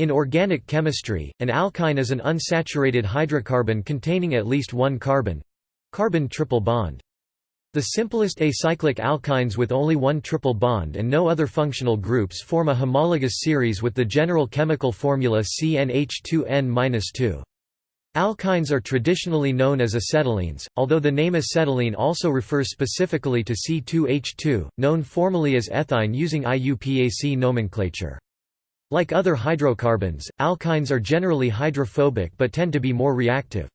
In organic chemistry, an alkyne is an unsaturated hydrocarbon containing at least one carbon—carbon triple bond. The simplest acyclic alkynes with only one triple bond and no other functional groups form a homologous series with the general chemical formula CnH2n-2. Alkynes are traditionally known as acetylenes, although the name acetylene also refers specifically to C2H2, known formally as ethyne using IUPAC nomenclature. Like other hydrocarbons, alkynes are generally hydrophobic but tend to be more reactive.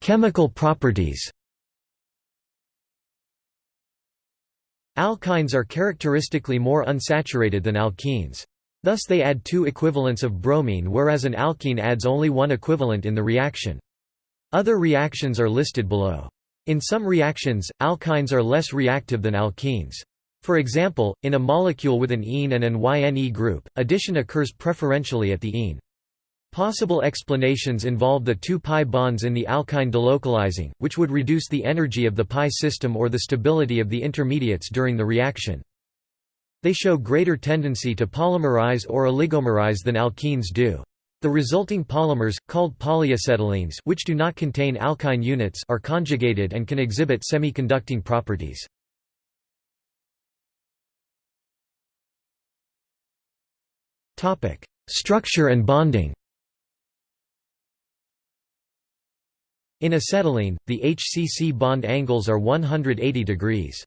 Chemical properties Alkynes are characteristically more unsaturated than alkenes. Thus they add two equivalents of bromine whereas an alkene adds only one equivalent in the reaction. Other reactions are listed below. In some reactions, alkynes are less reactive than alkenes. For example, in a molecule with an ene and an YNE group, addition occurs preferentially at the ene. Possible explanations involve the two pi bonds in the alkyne delocalizing, which would reduce the energy of the pi system or the stability of the intermediates during the reaction. They show greater tendency to polymerize or oligomerize than alkenes do. The resulting polymers, called polyacetylenes which do not contain alkyne units are conjugated and can exhibit semiconducting properties. Structure and bonding In acetylene, the HCC bond angles are 180 degrees.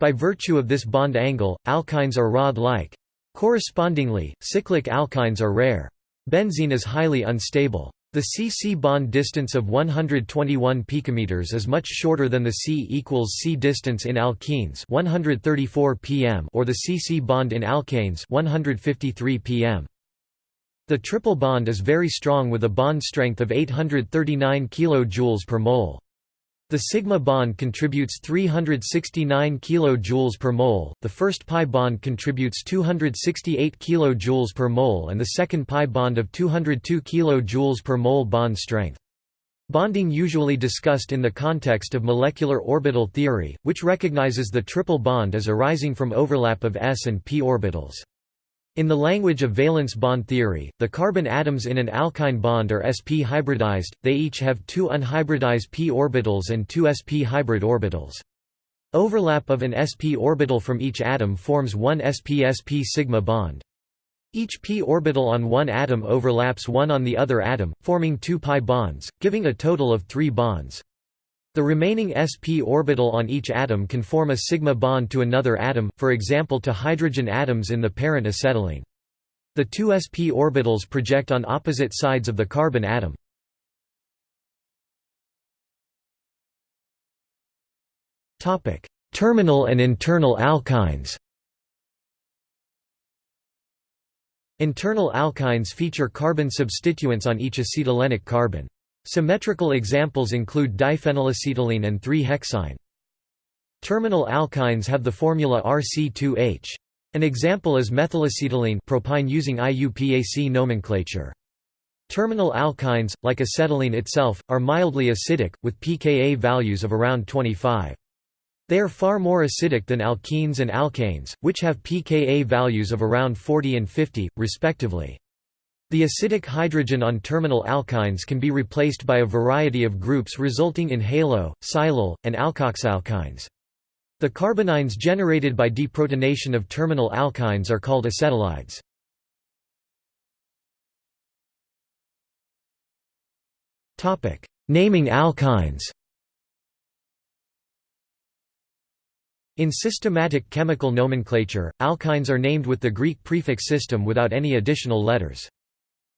By virtue of this bond angle, alkynes are rod-like. Correspondingly, cyclic alkynes are rare. Benzyne is highly unstable. The C-C bond distance of 121 picometers is much shorter than the C equals C distance in alkenes 134 pm or the C-C bond in alkanes 153 pm. The triple bond is very strong with a bond strength of 839 kJ per mole. The sigma bond contributes 369 kJ per mole, the first pi bond contributes 268 kJ per mole and the second pi bond of 202 kJ per mole bond strength. Bonding usually discussed in the context of molecular orbital theory, which recognizes the triple bond as arising from overlap of s and p orbitals. In the language of valence bond theory, the carbon atoms in an alkyne bond are sp hybridized, they each have two unhybridized p orbitals and two sp hybrid orbitals. Overlap of an sp orbital from each atom forms one sp-sp sigma bond. Each p orbital on one atom overlaps one on the other atom, forming two pi bonds, giving a total of three bonds. The remaining sp orbital on each atom can form a sigma bond to another atom, for example to hydrogen atoms in the parent acetylene. The two sp orbitals project on opposite sides of the carbon atom. Terminal and internal alkynes Internal alkynes feature carbon substituents on each acetylenic carbon. Symmetrical examples include diphenylacetylene and 3-hexyne. Terminal alkynes have the formula RC2H. An example is methylacetylene propyne using IUPAC nomenclature. Terminal alkynes, like acetylene itself, are mildly acidic, with pKa values of around 25. They are far more acidic than alkenes and alkanes, which have pKa values of around 40 and 50, respectively. The acidic hydrogen on terminal alkynes can be replaced by a variety of groups resulting in halo, silyl, and alkoxyalkynes. The carbanions generated by deprotonation of terminal alkynes are called acetylides. Naming alkynes In systematic chemical nomenclature, alkynes are named with the Greek prefix system without any additional letters.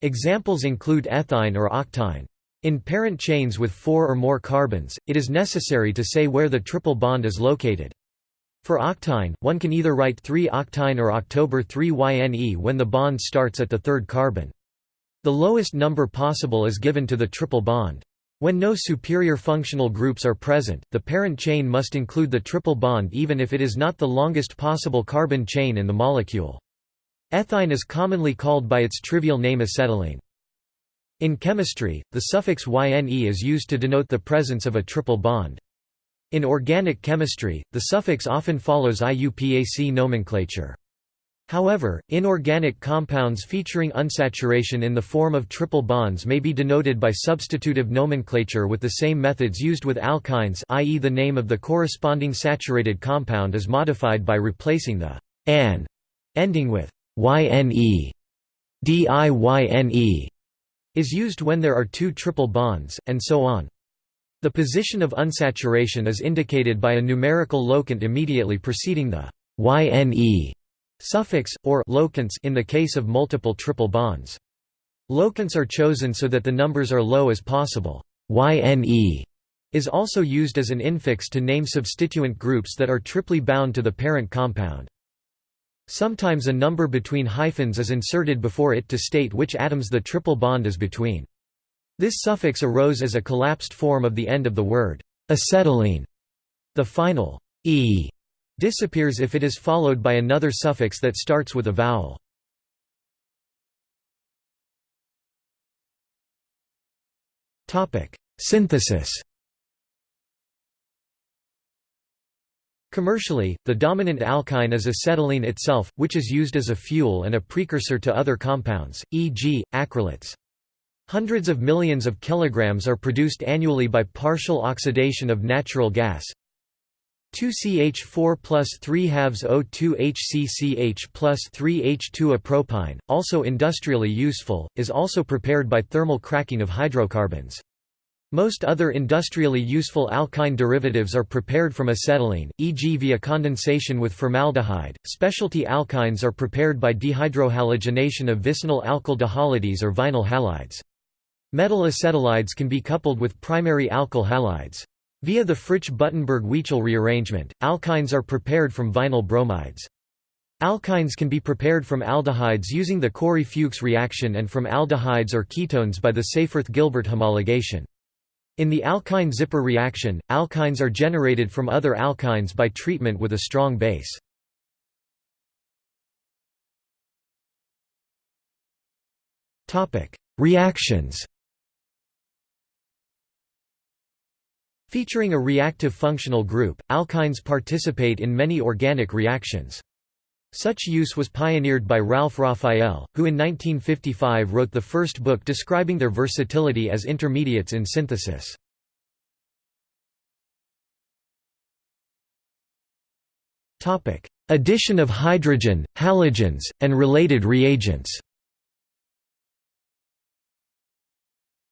Examples include ethyne or octyne. In parent chains with four or more carbons, it is necessary to say where the triple bond is located. For octyne, one can either write 3-octyne or October 3-YNE when the bond starts at the third carbon. The lowest number possible is given to the triple bond. When no superior functional groups are present, the parent chain must include the triple bond even if it is not the longest possible carbon chain in the molecule. Ethyne is commonly called by its trivial name acetylene. In chemistry, the suffix yne is used to denote the presence of a triple bond. In organic chemistry, the suffix often follows IUPAC nomenclature. However, inorganic compounds featuring unsaturation in the form of triple bonds may be denoted by substitutive nomenclature with the same methods used with alkynes i.e. the name of the corresponding saturated compound is modified by replacing the an ending with yne. DIYNE is used when there are two triple bonds, and so on. The position of unsaturation is indicated by a numerical locant immediately preceding the yne suffix, or locants in the case of multiple triple bonds. Locants are chosen so that the numbers are low as possible. YNE is also used as an infix to name substituent groups that are triply bound to the parent compound. Sometimes a number between hyphens is inserted before it to state which atoms the triple bond is between. This suffix arose as a collapsed form of the end of the word acetylene. The final e disappears if it is followed by another suffix that starts with a vowel. Synthesis Commercially, the dominant alkyne is acetylene itself, which is used as a fuel and a precursor to other compounds, e.g., acrylates. Hundreds of millions of kilograms are produced annually by partial oxidation of natural gas, 2CH4 plus 3 halves O2 HCCH plus 3 H2 A propyne, also industrially useful, is also prepared by thermal cracking of hydrocarbons. Most other industrially useful alkyne derivatives are prepared from acetylene, e.g. via condensation with formaldehyde. Specialty alkynes are prepared by dehydrohalogenation of vicinal alkyl dihalides or vinyl halides. Metal acetylides can be coupled with primary alkyl halides. Via the Fritsch-Buttenberg-Wiechell rearrangement, alkynes are prepared from vinyl bromides. Alkynes can be prepared from aldehydes using the Corey-Fuchs reaction and from aldehydes or ketones by the Seyferth-Gilbert homologation. In the alkyne-Zipper reaction, alkynes are generated from other alkynes by treatment with a strong base. Reactions Featuring a reactive functional group, alkynes participate in many organic reactions. Such use was pioneered by Ralph Raphael, who in 1955 wrote the first book describing their versatility as intermediates in synthesis. Addition of hydrogen, halogens, and related reagents.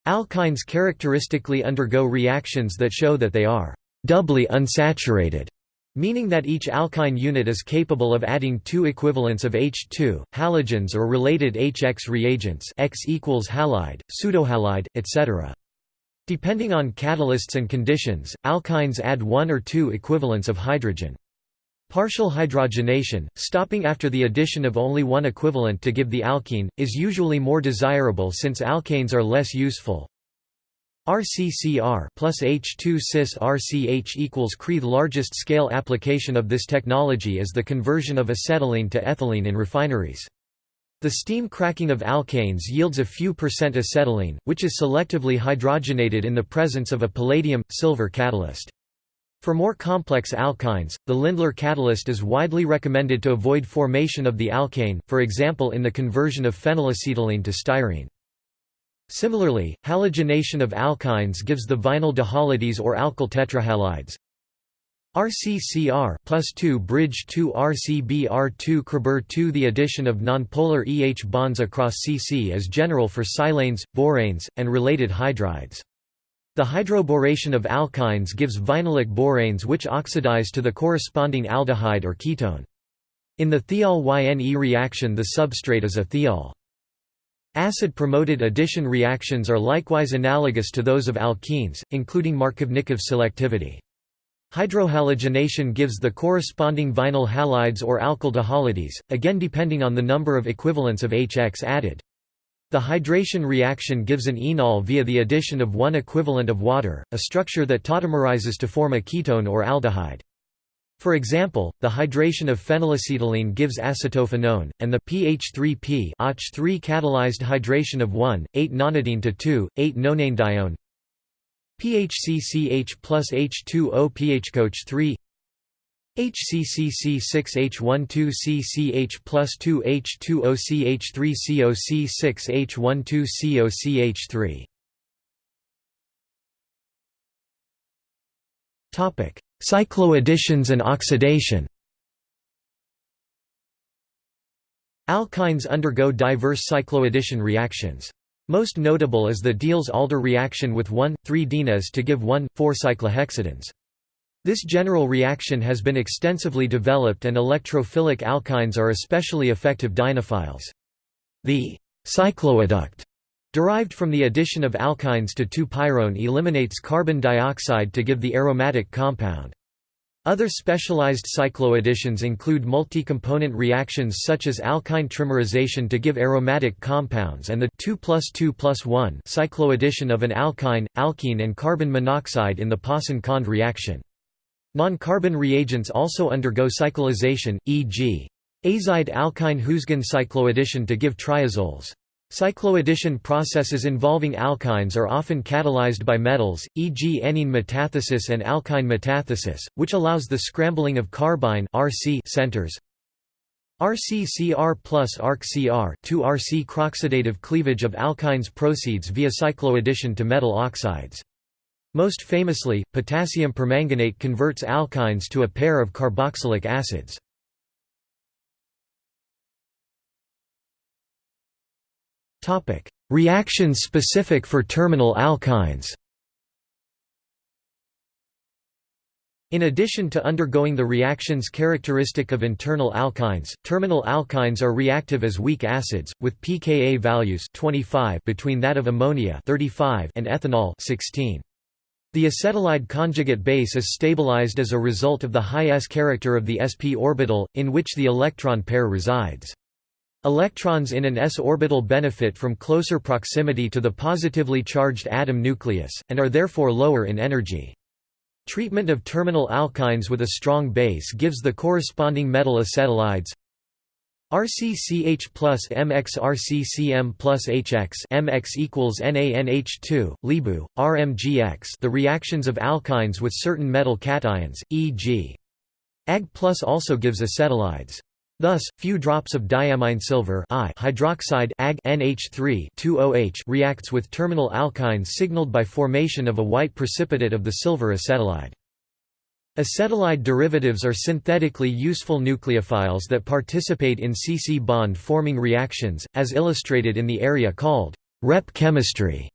Alkynes characteristically undergo reactions that show that they are doubly unsaturated meaning that each alkyne unit is capable of adding two equivalents of H2, halogens or related HX reagents X equals halide, pseudohalide, etc. Depending on catalysts and conditions, alkynes add one or two equivalents of hydrogen. Partial hydrogenation, stopping after the addition of only one equivalent to give the alkene, is usually more desirable since alkanes are less useful. RCCR plus H2 cis RCH equals Cree. The largest scale application of this technology is the conversion of acetylene to ethylene in refineries. The steam cracking of alkanes yields a few percent acetylene, which is selectively hydrogenated in the presence of a palladium-silver catalyst. For more complex alkynes, the Lindlar catalyst is widely recommended to avoid formation of the alkane, for example in the conversion of phenylacetylene to styrene. Similarly, halogenation of alkynes gives the vinyl dihalides or alkyl tetrahalides. RCCR plus 2 bridge 2 RCBr2 Kreber 2 The addition of nonpolar EH bonds across CC is general for silanes, boranes, and related hydrides. The hydroboration of alkynes gives vinylic boranes which oxidize to the corresponding aldehyde or ketone. In the thiol-YNE reaction the substrate is a thiol. Acid-promoted addition reactions are likewise analogous to those of alkenes, including Markovnikov selectivity. Hydrohalogenation gives the corresponding vinyl halides or alkyl dihalides, again depending on the number of equivalents of HX added. The hydration reaction gives an enol via the addition of one equivalent of water, a structure that tautomerizes to form a ketone or aldehyde. For example, the hydration of phenylacetylene gives acetophenone, and the pH3P OH3 catalyzed hydration of 1,8-nonadiyne to 2,8-nonanedione PHCCH plus H2O PHCOH 3 HCCC6H12CCH plus 2H2OCH3COC6H12COCH3 Cycloadditions and oxidation Alkynes undergo diverse cycloaddition reactions. Most notable is the Diels-Alder reaction with 1,3-dienes to give 1,4-cyclohexadienes. This general reaction has been extensively developed and electrophilic alkynes are especially effective dienophiles. The cycloadduct derived from the addition of alkynes to 2-pyrone eliminates carbon dioxide to give the aromatic compound. Other specialized cycloadditions include multi-component reactions such as alkyne trimerization to give aromatic compounds and the 2 plus 2 plus 1 cycloaddition of an alkyne, alkene and carbon monoxide in the Pauson-Khand reaction. Non-carbon reagents also undergo cyclization, e.g. azide alkyne Huisgen cycloaddition to give triazoles. Cycloaddition processes involving alkynes are often catalyzed by metals, e.g. enyne metathesis and alkyne metathesis, which allows the scrambling of carbyne RC centers. RCCR plus ArcCR 2RC croxidative cleavage of alkynes proceeds via cycloaddition to metal oxides. Most famously, potassium permanganate converts alkynes to a pair of carboxylic acids. Reactions specific for terminal alkynes In addition to undergoing the reactions characteristic of internal alkynes, terminal alkynes are reactive as weak acids, with pKa values 25 between that of ammonia 35 and ethanol 16. The acetylide conjugate base is stabilized as a result of the high s character of the sp orbital, in which the electron pair resides. Electrons in an s orbital benefit from closer proximity to the positively charged atom nucleus, and are therefore lower in energy. Treatment of terminal alkynes with a strong base gives the corresponding metal acetylides RCCH plus MX RCCM plus HX MX equals NaNH2, Libu, RMGX the reactions of alkynes with certain metal cations, e.g. Ag plus also gives acetylides. Thus, few drops of diammine silver I hydroxide Ag NH3 2OH reacts with terminal alkynes signaled by formation of a white precipitate of the silver acetylide. Acetylide derivatives are synthetically useful nucleophiles that participate in C-C bond forming reactions, as illustrated in the area called Reppe chemistry.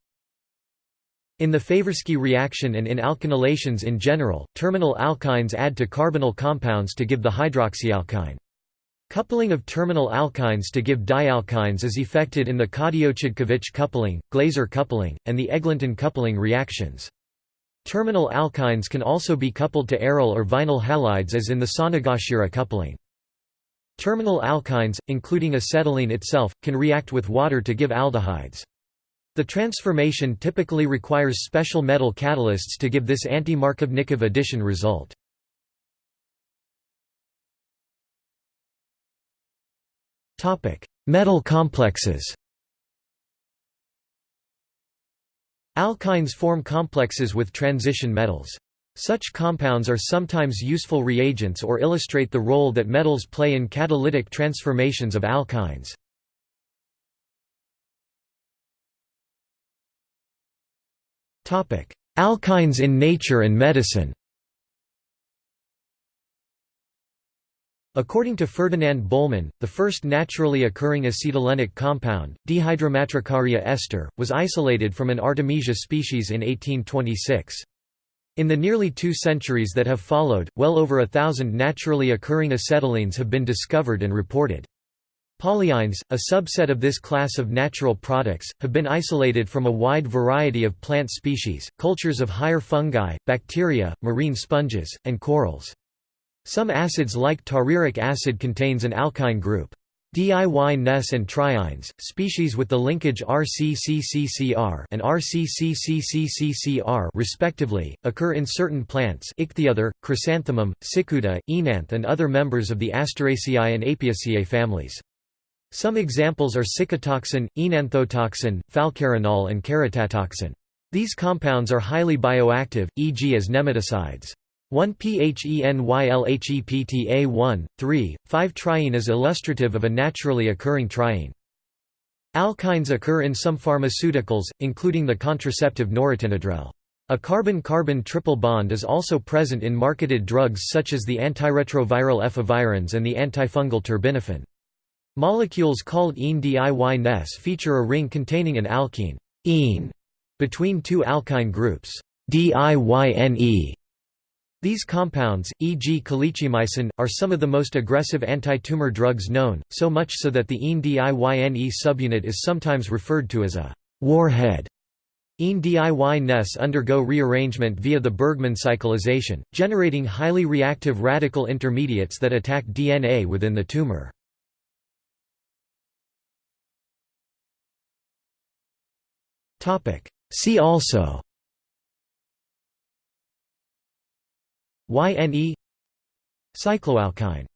In the Favorskii reaction and in alkynylations in general, terminal alkynes add to carbonyl compounds to give the hydroxyalkyne. Coupling of terminal alkynes to give dialkynes is effected in the Cadiot-Chodkiewicz coupling, Glaser coupling, and the Eglinton coupling reactions. Terminal alkynes can also be coupled to aryl or vinyl halides as in the Sonogashira coupling. Terminal alkynes, including acetylene itself, can react with water to give aldehydes. The transformation typically requires special metal catalysts to give this anti-Markovnikov addition result. Metal complexes Alkynes form complexes with transition metals. Such compounds are sometimes useful reagents or illustrate the role that metals play in catalytic transformations of alkynes. Alkynes in nature and medicine According to Ferdinand Bohlmann, the first naturally occurring acetylenic compound, dihydromatricaria ester, was isolated from an Artemisia species in 1826. In the nearly two centuries that have followed, well over a thousand naturally occurring acetylenes have been discovered and reported. Polyynes, a subset of this class of natural products, have been isolated from a wide variety of plant species, cultures of higher fungi, bacteria, marine sponges, and corals. Some acids like tariric acid contains an alkyne group. Diy-Nes and triynes, species with the linkage RCCCCR and RCCCCCR respectively, occur in certain plants Ichthyothere, chrysanthemum, cicuta, oenanthe and other members of the Asteraceae and Apiaceae families. Some examples are cicutoxin, oenanthotoxin, falcarinol and carotatoxin. These compounds are highly bioactive, e.g. as nematicides. 1-PHENYLHEPTA1, 3, 5-triyne is illustrative of a naturally occurring triyne. Alkynes occur in some pharmaceuticals, including the contraceptive norepinephrine. A carbon-carbon triple bond is also present in marketed drugs such as the antiretroviral efavirenz and the antifungal terbinafine. Molecules called ene-diy-NES feature a ring containing an alkene ene between two alkyne groups DIYNE. These compounds, e.g. calicheamicin, are some of the most aggressive anti-tumor drugs known, so much so that the ene-diYNE subunit is sometimes referred to as a warhead. ENE-DIY-NES undergo rearrangement via the Bergman cyclization, generating highly reactive radical intermediates that attack DNA within the tumor. See also YNE Cycloalkyne